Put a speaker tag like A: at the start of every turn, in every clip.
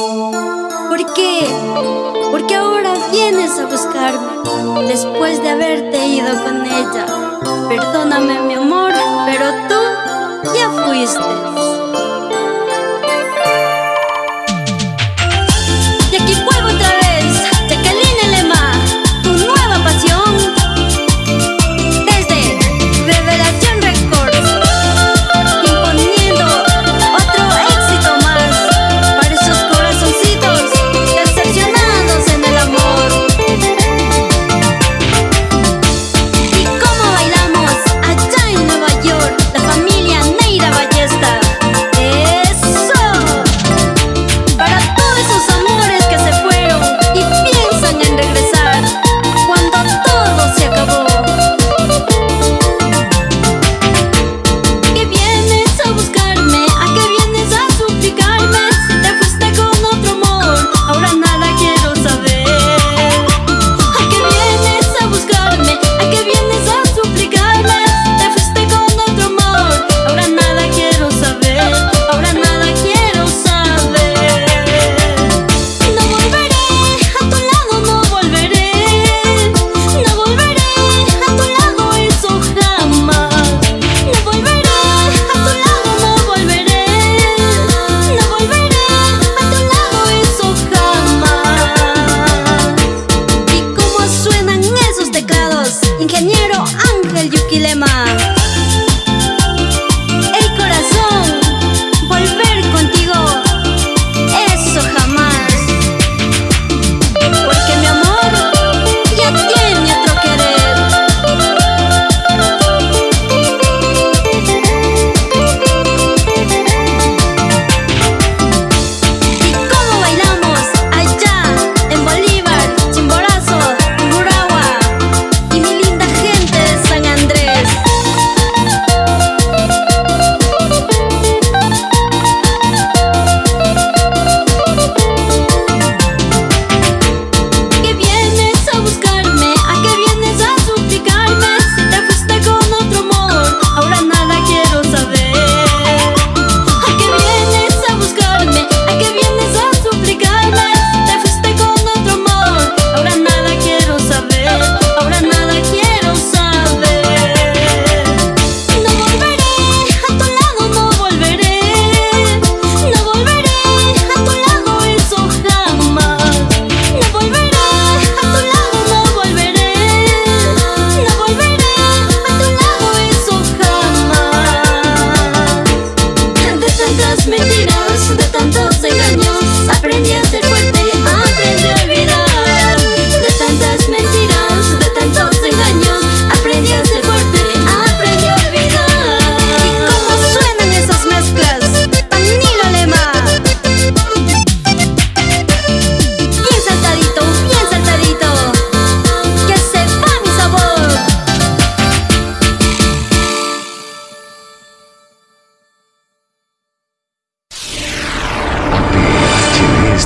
A: ¿Por qué? Porque ahora vienes a buscarme después de haberte ido con ella. Perdóname mi amor, pero tú ya fuiste.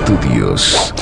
B: Studios.